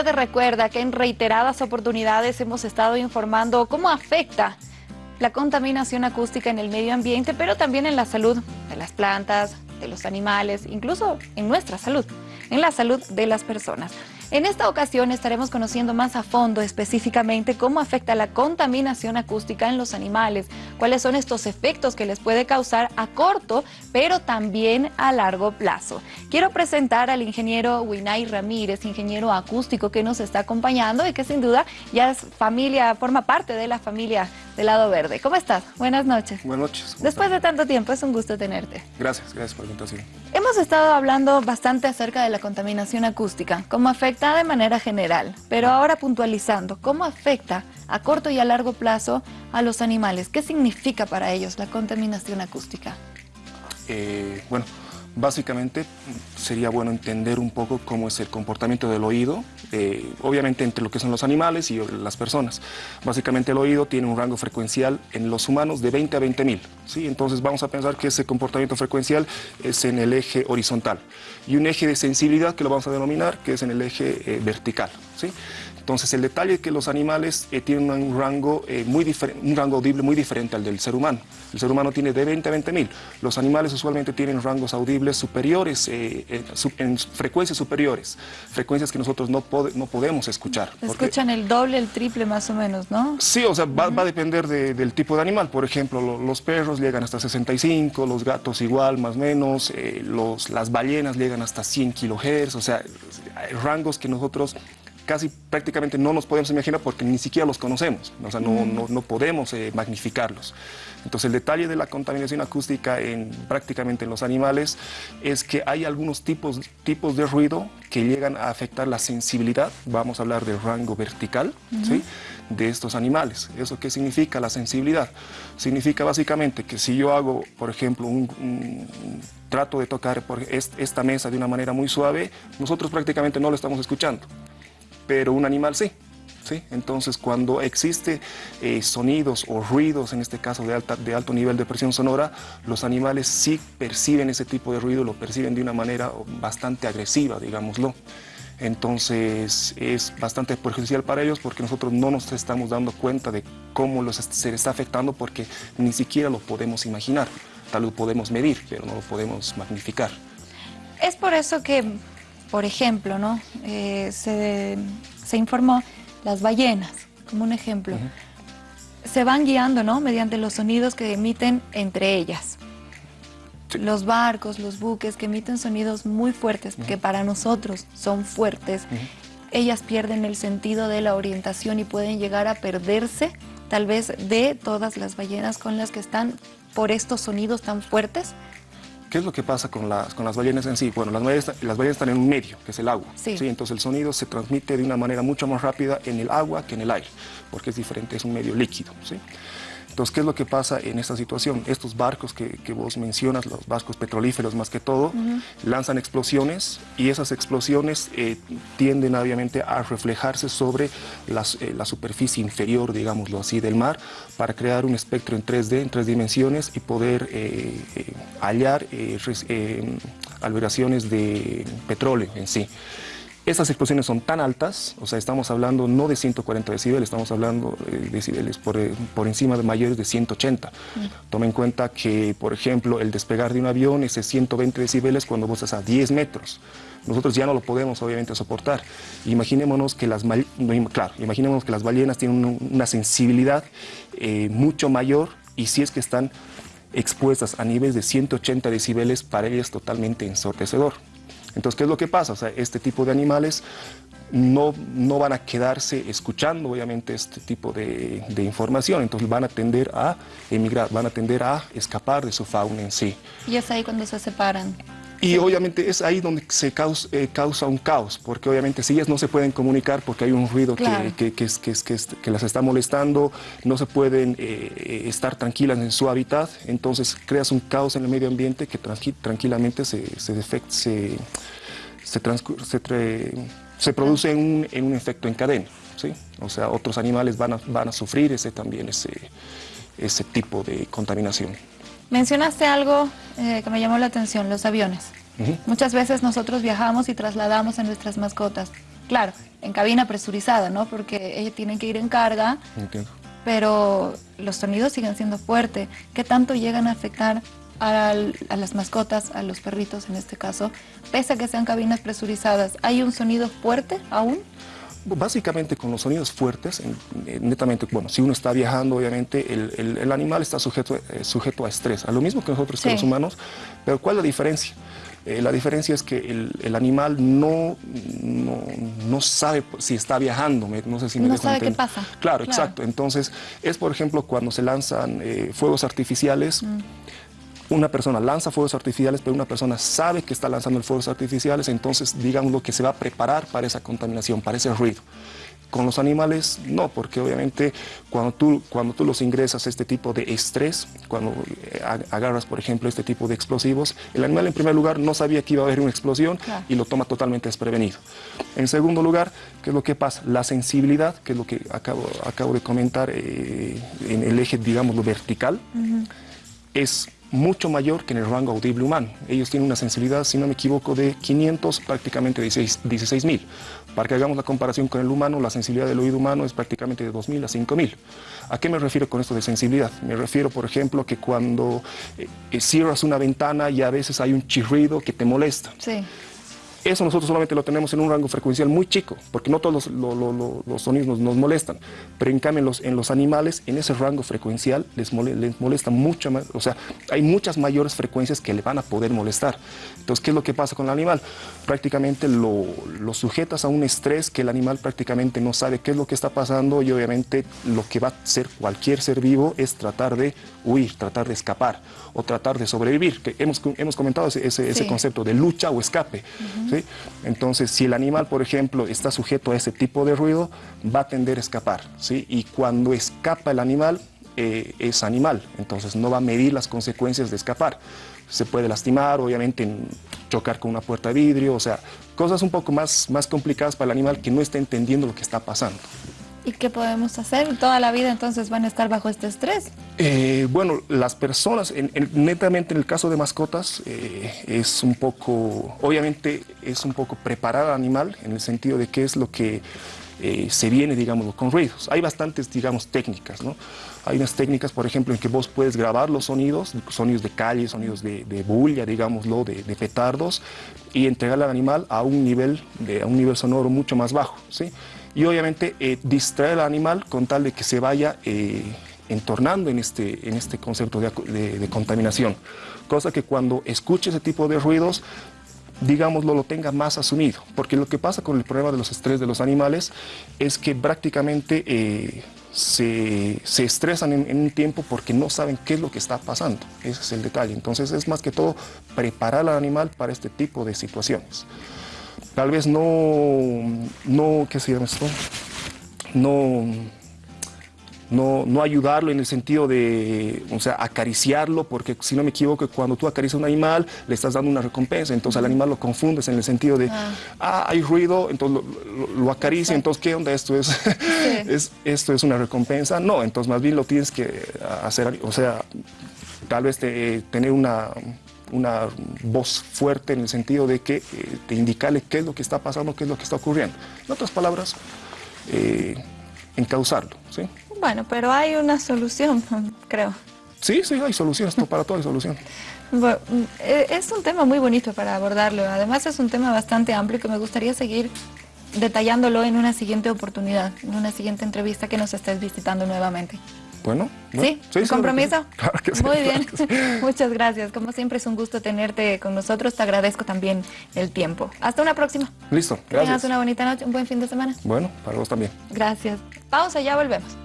Usted recuerda que en reiteradas oportunidades hemos estado informando cómo afecta la contaminación acústica en el medio ambiente, pero también en la salud de las plantas, de los animales, incluso en nuestra salud, en la salud de las personas. En esta ocasión estaremos conociendo más a fondo específicamente cómo afecta la contaminación acústica en los animales, cuáles son estos efectos que les puede causar a corto, pero también a largo plazo. Quiero presentar al ingeniero Winay Ramírez, ingeniero acústico que nos está acompañando y que sin duda ya es familia, forma parte de la familia del lado verde. ¿Cómo estás? Buenas noches. Buenas noches. Después de tanto tiempo, es un gusto tenerte. Gracias, gracias por la invitación. Hemos estado hablando bastante acerca de la contaminación acústica, cómo afecta de manera general, pero ahora puntualizando, cómo afecta a corto y a largo plazo a los animales. ¿Qué significa para ellos la contaminación acústica? Eh, bueno, Básicamente sería bueno entender un poco cómo es el comportamiento del oído, eh, obviamente entre lo que son los animales y las personas. Básicamente el oído tiene un rango frecuencial en los humanos de 20 a 20 mil, ¿sí? entonces vamos a pensar que ese comportamiento frecuencial es en el eje horizontal y un eje de sensibilidad que lo vamos a denominar que es en el eje eh, vertical. ¿sí? Entonces el detalle es que los animales eh, tienen un rango, eh, muy un rango audible muy diferente al del ser humano. El ser humano tiene de 20 a 20 mil. Los animales usualmente tienen rangos audibles superiores, eh, en frecuencias superiores, frecuencias que nosotros no, no podemos escuchar. Escuchan el doble, el triple más o menos, ¿no? Sí, o sea, va, a depender del tipo de animal. Por ejemplo, los perros llegan hasta 65, los gatos igual, más o menos, los, las ballenas llegan hasta 100 kilohertz, o sea, rangos que nosotros casi prácticamente no nos podemos imaginar porque ni siquiera los conocemos, o sea, no, no, podemos eh, magnificarlos. Entonces el detalle de la contaminación acústica en, prácticamente en los animales es que hay algunos tipos, tipos de ruido que llegan a afectar la sensibilidad, vamos a hablar del rango vertical, ¿sí? de estos animales. ¿Eso qué significa la sensibilidad? Significa básicamente que si yo hago, por ejemplo, un, trato de tocar por esta mesa de una manera muy suave, nosotros prácticamente no lo estamos escuchando pero un animal sí. ¿sí? Entonces, cuando existe eh, sonidos o ruidos, en este caso de, alta, de alto nivel de presión sonora, los animales sí perciben ese tipo de ruido, lo perciben de una manera bastante agresiva, digámoslo. Entonces es bastante perjudicial para ellos porque nosotros no nos estamos dando cuenta de cómo los, se les está afectando porque ni siquiera lo podemos imaginar. Tal vez lo podemos medir, pero no lo podemos magnificar. Es por eso que por ejemplo, ¿no? Eh, se, informó las ballenas, como un ejemplo. Se van guiando ¿no? mediante los sonidos que emiten entre ellas. Los barcos, los buques que emiten sonidos muy fuertes, que para nosotros son fuertes, ellas pierden el sentido de la orientación y pueden llegar a perderse tal vez de todas las ballenas con las que están por estos sonidos tan fuertes ¿Qué es lo que pasa con las, con las ballenas en sí? Bueno, las ballenas, las ballenas están en un medio, que es el agua. Sí. Entonces el sonido se transmite de una manera mucho más rápida en el agua que en el aire, porque es diferente, es un medio líquido. ¿sí? Entonces, ¿qué es lo que pasa en esta situación? Estos barcos que, vos mencionas, los barcos petrolíferos más que todo, lanzan explosiones y esas explosiones eh, tienden obviamente a reflejarse sobre eh, la superficie inferior, digámoslo así, del mar para crear un espectro en 3D, en tres dimensiones y poder eh, hallar alberaciones de petróleo en sí. Estas explosiones son tan altas, o sea, estamos hablando no de 140 decibeles, estamos hablando de decibeles por, eh, por encima de mayores de 180. Mm. Toma en cuenta que, por ejemplo, el despegar de un avión es de 120 decibeles cuando vos estás a 10 metros. Nosotros ya no lo podemos, obviamente, soportar. Imaginémonos que las, claro, imaginémonos que las ballenas tienen una sensibilidad eh, mucho mayor y si es que están expuestas a niveles de 180 decibeles, para ellas es totalmente ensordecedor. Entonces, ¿qué es lo que pasa? O sea, este tipo de animales no, no van a quedarse escuchando, obviamente, este tipo de, de, información, entonces van a tender a emigrar, van a tender a escapar de su fauna en sí. Y es ahí cuando se separan. Y obviamente es ahí donde se causa, eh, causa, un caos, porque obviamente si ellas no se pueden comunicar porque hay un ruido que, que, que, que, las está molestando, no se pueden eh, estar tranquilas en su hábitat, entonces creas un caos en el medio ambiente que tranquilamente se, se, se, se, se produce en un, en un, efecto en cadena. ¿sí? O sea, otros animales van a, van a sufrir ese, también ese, ese tipo de contaminación. Mencionaste algo eh, que me llamó la atención, los aviones. Muchas veces nosotros viajamos y trasladamos a nuestras mascotas. Claro, en cabina presurizada, ¿no? Porque ellos tienen que ir en carga. Entiendo. Pero los sonidos siguen siendo fuertes. ¿Qué tanto llegan a afectar a, las mascotas, a los perritos en este caso? Pese a que sean cabinas presurizadas, ¿hay un sonido fuerte aún? Básicamente con los sonidos fuertes, netamente, bueno, si uno está viajando, obviamente el, animal está sujeto, eh, sujeto a estrés, a lo mismo que nosotros, los humanos, pero ¿cuál es la diferencia? Eh, la diferencia es que el, animal no, no, sabe si está viajando, no sé si me No sabe qué pasa. Claro, exacto. Entonces, es por ejemplo cuando se lanzan eh, fuegos artificiales, mm. Una persona lanza fuegos artificiales, pero una persona sabe que está lanzando fuegos artificiales, entonces digamos lo que se va a preparar para esa contaminación, para ese ruido. Con los animales no, porque obviamente cuando tú, cuando tú los ingresas a este tipo de estrés, cuando eh, agarras, por ejemplo, este tipo de explosivos, el animal en primer lugar no sabía que iba a haber una explosión y lo toma totalmente desprevenido. En segundo lugar, ¿qué es lo que pasa? La sensibilidad, que es lo que acabo, acabo de comentar eh, en el eje, digamos, lo vertical, es mucho mayor que en el rango audible humano. Ellos tienen una sensibilidad, si no me equivoco, de 500, prácticamente 16.000. Para que hagamos la comparación con el humano, la sensibilidad del oído humano es prácticamente de 2.000 a 5.000. ¿A qué me refiero con esto de sensibilidad? Me refiero, por ejemplo, que cuando eh, eh, cierras una ventana y a veces hay un chirrido que te molesta. Sí. Eso nosotros solamente lo tenemos en un rango frecuencial muy chico, porque no todos los, sonidos nos, molestan, pero en cambio en los, en los animales, en ese rango frecuencial les, molesta mucho más, o sea, hay muchas mayores frecuencias que le van a poder molestar. Entonces, ¿qué es lo que pasa con el animal? Prácticamente lo, lo sujetas a un estrés que el animal prácticamente no sabe qué es lo que está pasando y obviamente lo que va a hacer cualquier ser vivo es tratar de huir, tratar de escapar o tratar de sobrevivir, que hemos, hemos comentado ese, ese, concepto de lucha o escape. Entonces, si el animal, por ejemplo, está sujeto a ese tipo de ruido, va a tender a escapar. ¿sí? Y cuando escapa el animal, eh, es animal, entonces no va a medir las consecuencias de escapar. Se puede lastimar, obviamente, chocar con una puerta de vidrio, o sea, cosas un poco más, más complicadas para el animal que no está entendiendo lo que está pasando. ¿Y qué podemos hacer? ¿Toda la vida entonces van a estar bajo este estrés? Eh, bueno, las personas, netamente en el caso de mascotas, eh, es un poco, obviamente es un poco preparar al animal en el sentido de qué es lo que eh, se viene, digamos, con ruidos. Hay bastantes, digamos, técnicas, ¿no? Hay unas técnicas, por ejemplo, en que vos puedes grabar los sonidos, sonidos de calle, sonidos de, bulla, digámoslo, de, de, petardos, y entregarle al animal a un nivel, a un nivel sonoro mucho más bajo, ¿sí? Y obviamente eh, distraer al animal con tal de que se vaya eh, entornando en este, en este concepto de, contaminación. Cosa que cuando escuche ese tipo de ruidos, digámoslo, lo tenga más asumido. Porque lo que pasa con el problema de los estrés de los animales es que prácticamente eh, se, estresan en, un tiempo porque no saben qué es lo que está pasando. Ese es el detalle. Entonces es más que todo preparar al animal para este tipo de situaciones tal vez no, no ¿qué se llama esto? No, no, no, ayudarlo en el sentido de, o sea, acariciarlo, porque si no me equivoco, cuando tú acaricias a un animal, le estás dando una recompensa, entonces al animal lo confundes en el sentido de, ah, ah hay ruido, entonces lo, acaricia, entonces ¿qué onda? Esto es, es, esto es una recompensa. No, entonces más bien lo tienes que hacer, o sea, tal vez tener una una voz fuerte en el sentido de que eh, te indicarle qué es lo que está pasando, qué es lo que está ocurriendo. En otras palabras, eh, encauzarlo. ¿sí? Bueno, pero hay una solución, creo. Sí, sí, hay soluciones, para todo hay solución. Eh, es un tema muy bonito para abordarlo, además es un tema bastante amplio que me gustaría seguir detallándolo en una siguiente oportunidad, en una siguiente entrevista que nos estés visitando nuevamente. Bueno, sí, sí compromiso. Claro que sí, Muy bien, muchas gracias. Como siempre es un gusto tenerte con nosotros. Te agradezco también el tiempo. Hasta una próxima. Listo, gracias. tengas una bonita noche, un buen fin de semana. Bueno, para vos también. Gracias. Pausa, ya volvemos.